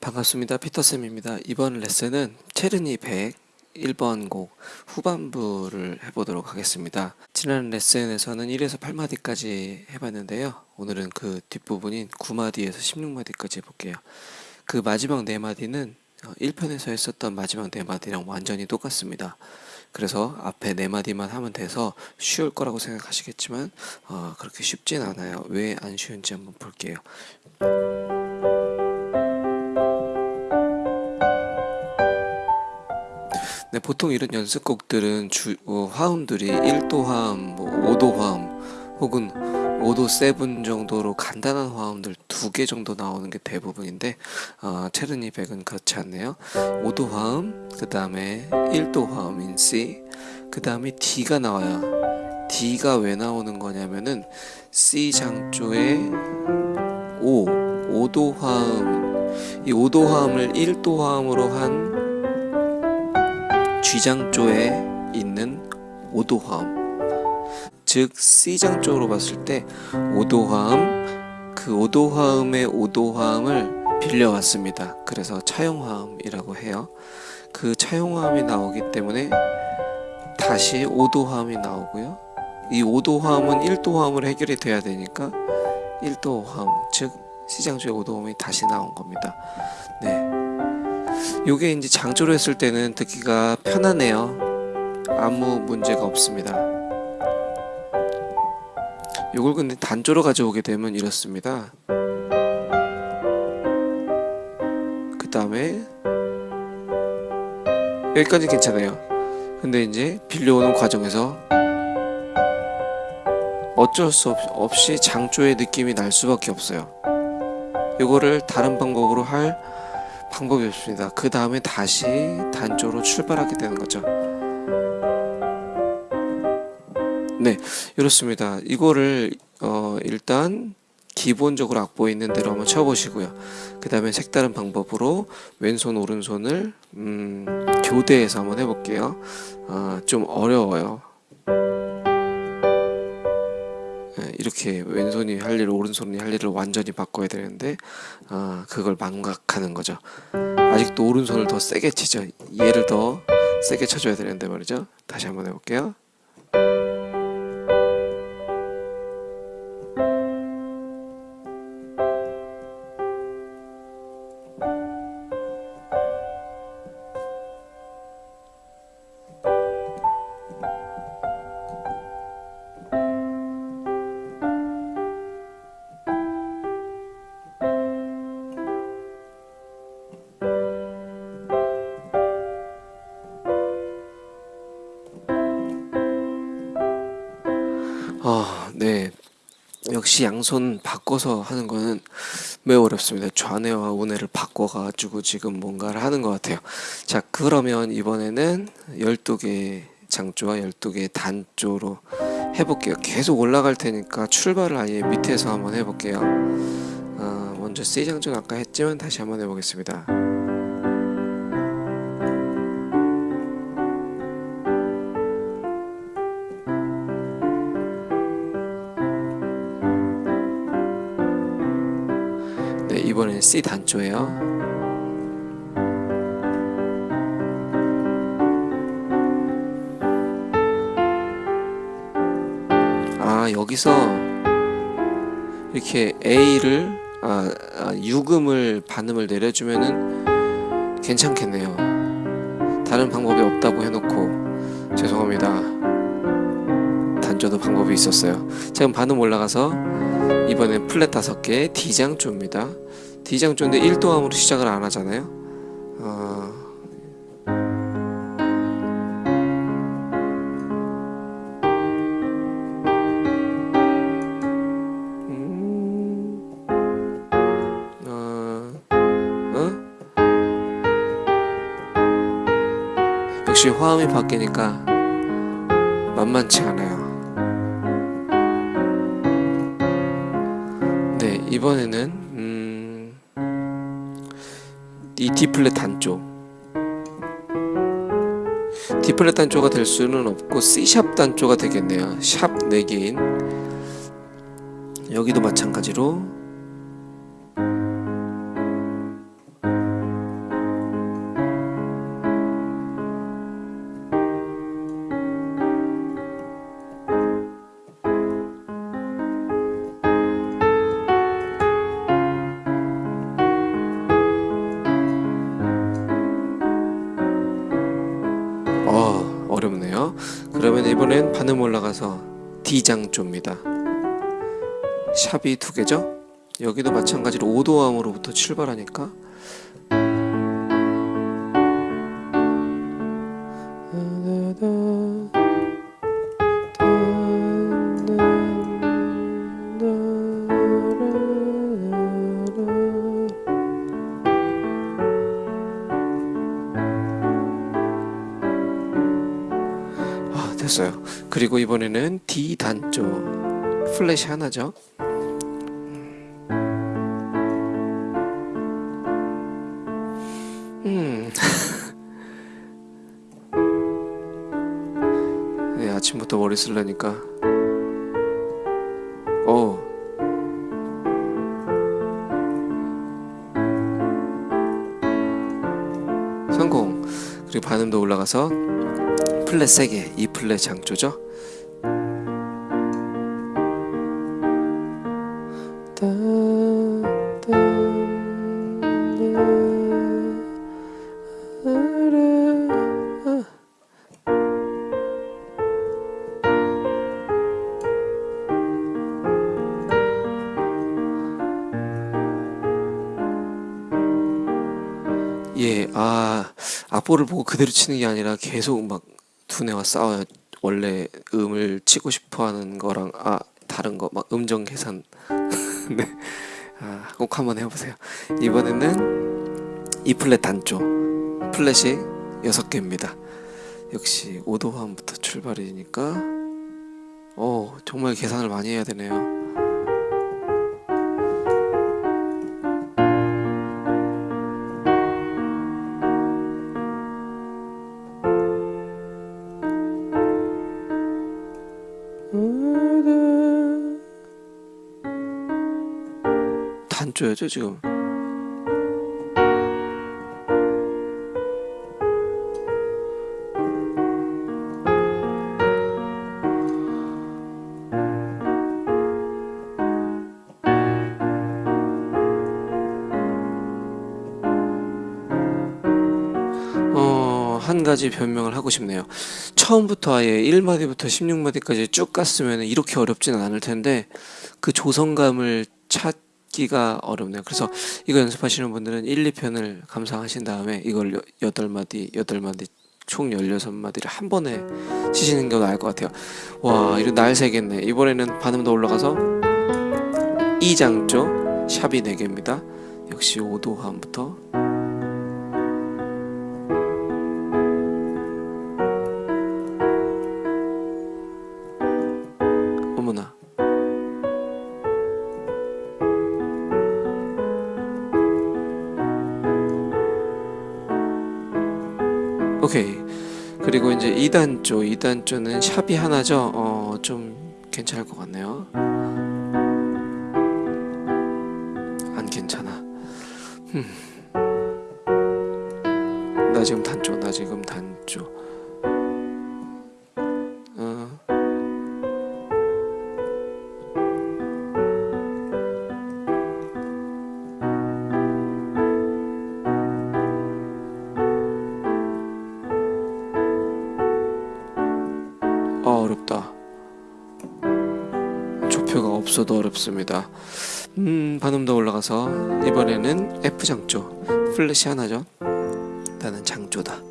반갑습니다. 피터쌤입니다. 이번 레슨은 체르니 100 1번 곡 후반부를 해보도록 하겠습니다. 지난 레슨에서는 1에서 8마디까지 해봤는데요. 오늘은 그 뒷부분인 9마디에서 16마디까지 해볼게요. 그 마지막 4마디는 1편에서 했었던 마지막 4마디랑 완전히 똑같습니다. 그래서 앞에 4마디만 하면 돼서 쉬울 거라고 생각하시겠지만 어, 그렇게 쉽진 않아요. 왜 안 쉬운지 한번 볼게요. 네, 보통 이런 연습곡들은 주, 어, 화음들이 1도 화음, 뭐 5도 화음 혹은 5도 7 정도로 간단한 화음들 두 개 정도 나오는 게 대부분인데 어, 체르니 백은 그렇지 않네요. 5도 화음 그 다음에 1도 화음인 C 그 다음에 D가 나와요 D가 왜 나오는 거냐면은 C 장조의 5 5도 화음. 이 5도 화음을 1도 화음으로 한 G장조에 있는 5도 화음 즉 C장 쪽으로 봤을 때 5도 화음 그 5도 화음의 5도 화음을 빌려왔습니다. 그래서 차용 화음이라고 해요. 그 차용 화음이 나오기 때문에 다시 5도 화음이 나오고요. 이 5도 화음은 1도 화음으로 해결이 돼야 되니까 1도 화음 즉 C장조의 5도 화음이 다시 나온 겁니다. 네. 요게 이제 장조로 했을 때는 듣기가 편하네요. 아무 문제가 없습니다. 요걸 근데 단조로 가져오게 되면 이렇습니다. 그 다음에 여기까지 괜찮아요. 근데 이제 빌려오는 과정에서 어쩔 수 없이 장조의 느낌이 날 수밖에 없어요. 이거를 다른 방법으로 할 방법이 없습니다. 그 다음에 다시 단조로 출발하게 되는 거죠. 네, 이렇습니다. 이거를 어, 일단 기본적으로 악보에 있는 대로 한번 쳐보시고요. 그 다음에 색다른 방법으로 왼손 오른손을 음, 교대해서 한번 해볼게요. 어, 좀 어려워요. 이렇게 왼손이 할 일을 오른손이 할 일을 완전히 바꿔야 되는데 아, 그걸 망각하는 거죠. 아직도 오른손을 더 세게 치죠. 얘를 더 세게 쳐줘야 되는데 말이죠. 다시 한번 해볼게요 네. 역시 양손 바꿔서 하는 거는 매우 어렵습니다. 좌뇌와 우뇌를 바꿔가지고 지금 뭔가를 하는 것 같아요. 자, 그러면 이번에는 12개 장조와 12개 단조로 해볼게요. 계속 올라갈 테니까 출발을 아예 밑에서 한번 해볼게요. 어, 먼저 C장조는 아까 했지만 다시 한번 해보겠습니다. 이번엔 C 단조예요. 아 여기서 이렇게 A를 아, 아 유금을 반음을 내려주면은 괜찮겠네요. 다른 방법이 없다고 해놓고 죄송합니다. 단조도 방법이 있었어요. 지금 반음 올라가서 이번엔 플랫 다섯 개 D장조입니다. D장조인데 1도함으로 시작을 안 하잖아요. 어... 음... 어... 어? 역시 화음이 바뀌니까 만만치 않아요. 이번에는 이 D플랫 단조. D플랫 단조가 될 수는 없고 C샵 단조가 되겠네요. 샵 4개인. 여기도 마찬가지로 어렵네요. 그러면 이번엔 반음 올라가서 D장조입니다. 샵이 두 개죠? 여기도 마찬가지로 5도함으로부터 출발하니까 됐어요. 그리고 이번에는 D 단조 플랫이 하나죠. 음. 네, 아침부터 머리 쓸려니까. 어. 성공. 그리고 반음도 올라가서 플랫 3개, E 플랫 장조죠. 예, 아, 악보를 보고 그대로 치는 게 아니라 계속 막 두뇌와 싸워요. 원래 음을 치고 싶어 하는 거랑, 아, 다른 거, 막 음정 계산. 네. 아, 꼭 한번 해보세요. 이번에는 E 플랫 단조. 플랫이 6개입니다. 역시 5도함부터 출발이니까, 어, 정말 계산을 많이 해야 되네요. 단조야죠 지금 어, 한 가지 변명을 하고 싶네요. 처음부터 아예 1마디부터 16마디까지 쭉 갔으면 이렇게 어렵지는 않을 텐데 그 조성감을 찾기가 어렵네요. 그래서 이거 연습하시는 분들은 1, 2편을 감상하신 다음에 이걸 8마디, 8마디 총 16마디를 한 번에 치시는 게 나을 것 같아요. 와, 이거 날 새겠네. 이번에는 반음 더 올라가서 2장조 샵이 4개입니다. 역시 5도함부터 오케이. 그리고 이제 2단조 2단조는 샵이 하나죠? 어 좀 괜찮을 것 같네요 없어도 어렵습니다. 음 반음 더 올라가서 이번에는 F 장조. 플랫이 하나죠? 나는 장조다.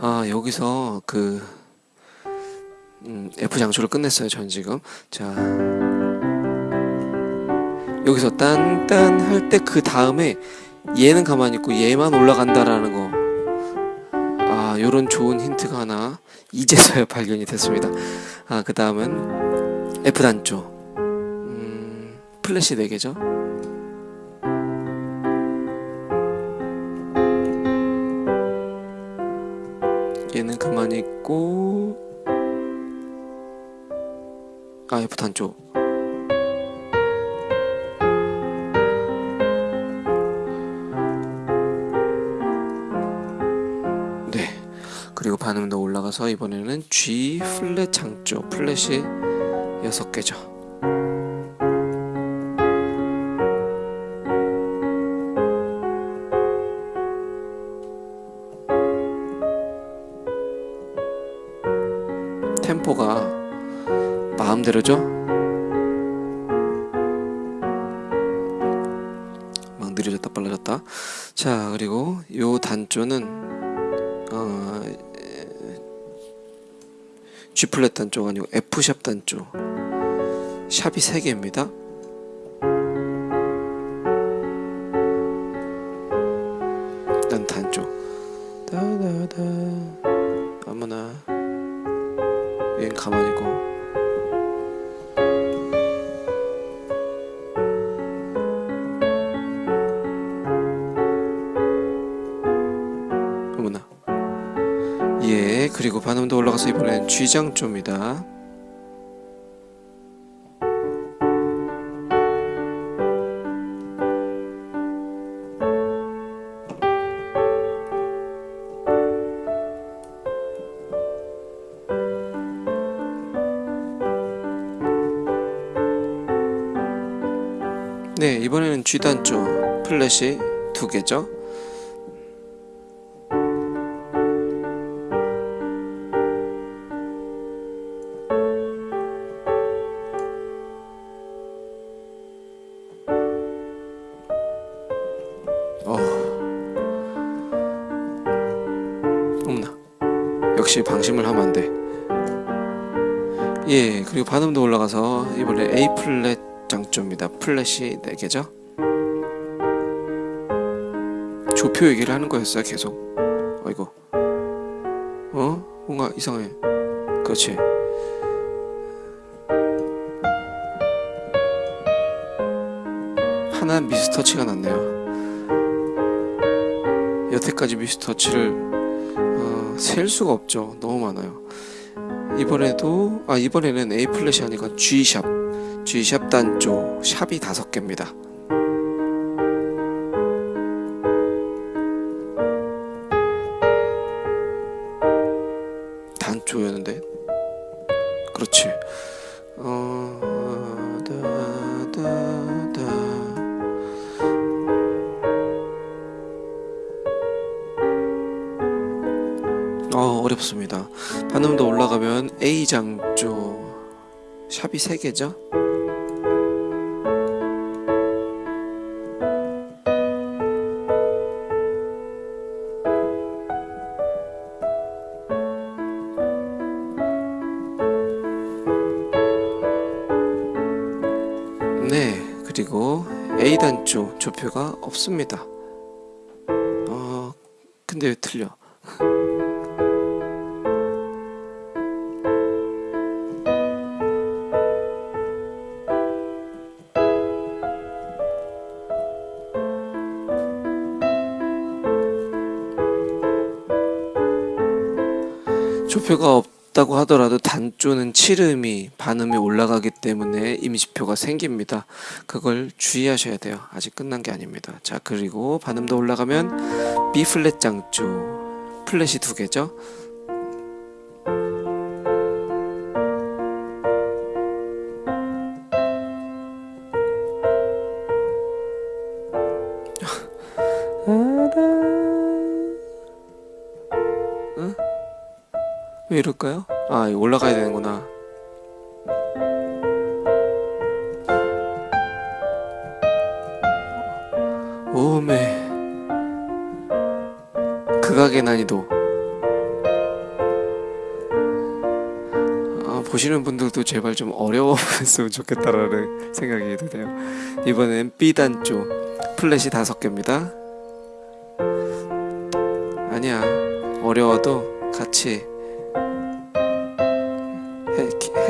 아 여기서 그 음, F 장조를 끝냈어요 전 지금 자 여기서 딴딴 할 때 그 다음에 얘는 가만히 있고 얘만 올라간다라는 거 아, 요런 좋은 힌트가 하나 이제서야 발견이 됐습니다. 아, 그 다음은 F 단조. 음, 플래시 4개죠. 얘는 가만히 있고 아 F 단조 네. 그리고 반음도 올라가서 이번에는 G 플랫 장조 플랫이 6개죠. 템포가 마음대로죠? 막 느려졌다 빨라졌다. 자 그리고 요 단조는 어, G 플랫 단조가 아니고 F 샵 단조. 샵이 3개입니다. 올라가서 이번엔 G장조입니다. 네, 이번에는 G단조 플랫이 두 개죠. 역시 방심을 하면 안 돼. 예, 그리고 반음도 올라가서 이번에 A 플랫 장조입니다. 플랫이 4개죠. 조표 얘기를 하는 거였어요, 계속. 어이구. 어? 뭔가 이상해. 그렇지. 하나 미스터치가 났네요. 여태까지 미스터치를 어, 셀 수가 없죠. 너무 많아요. 이번에도 아 이번에는 A 플랫이 아니라 G 샵 G 샵 단조 샵이 다섯 개입니다. 어, 어렵습니다. 반음도 올라가면 A 장조 샵이 3개죠. 네, 그리고 A 단조 조표가 없습니다. 어, 근데 왜 틀려? 조표가 없다고 하더라도 단조는 칠음이 반음이 올라가기 때문에 임시표가 생깁니다. 그걸 주의하셔야 돼요. 아직 끝난 게 아닙니다. 자 그리고 반음도 올라가면 B 플랫 장조 플랫이 두 개죠. 왜 이럴까요? 아, 올라가야 되는구나. 오메. 극악의 난이도. 아, 보시는 분들도 제발 좀 어려웠으면 좋겠다라는 생각이 드네요. 이번엔 B 단조 플랫이 다섯 개입니다. 아니야, 어려워도 같이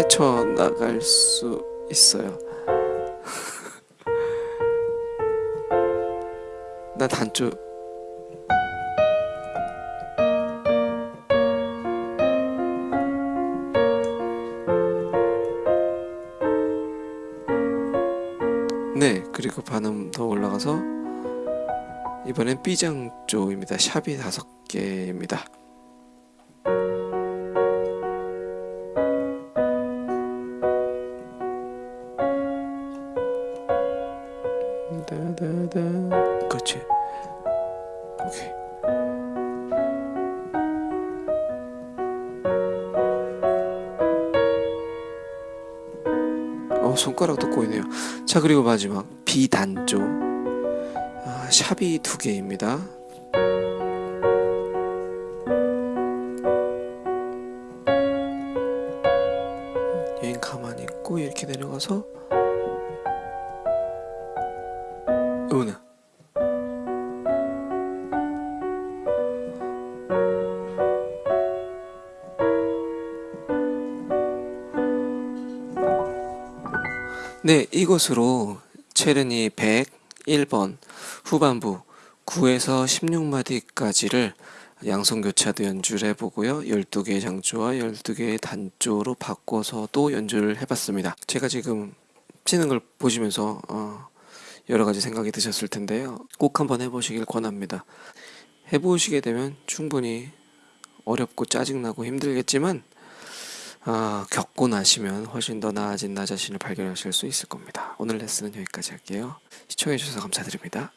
헤쳐 나갈 수 있어요. 나 단조 네 그리고 반음 더 올라가서 이번엔 B장 쪽입니다. 샵이 다섯 개입니다 자 그리고 마지막 비단조 아, 샵이 두 개입니다. 여행 가만히 있고 이렇게 내려가서 어머나 네 이것으로 체르니 101번 후반부 9에서 16마디까지를 양손교차도 연주를 해보고요. 12개의 장조와 12개의 단조로 바꿔서도 연주를 해봤습니다. 제가 지금 치는 걸 보시면서 어, 여러 가지 생각이 드셨을 텐데요. 꼭 한번 해보시길 권합니다. 해보시게 되면 충분히 어렵고 짜증나고 힘들겠지만 아, 겪고 나시면 훨씬 더 나아진 나 자신을 발견하실 수 있을 겁니다. 오늘 레슨은 여기까지 할게요. 시청해주셔서 감사드립니다.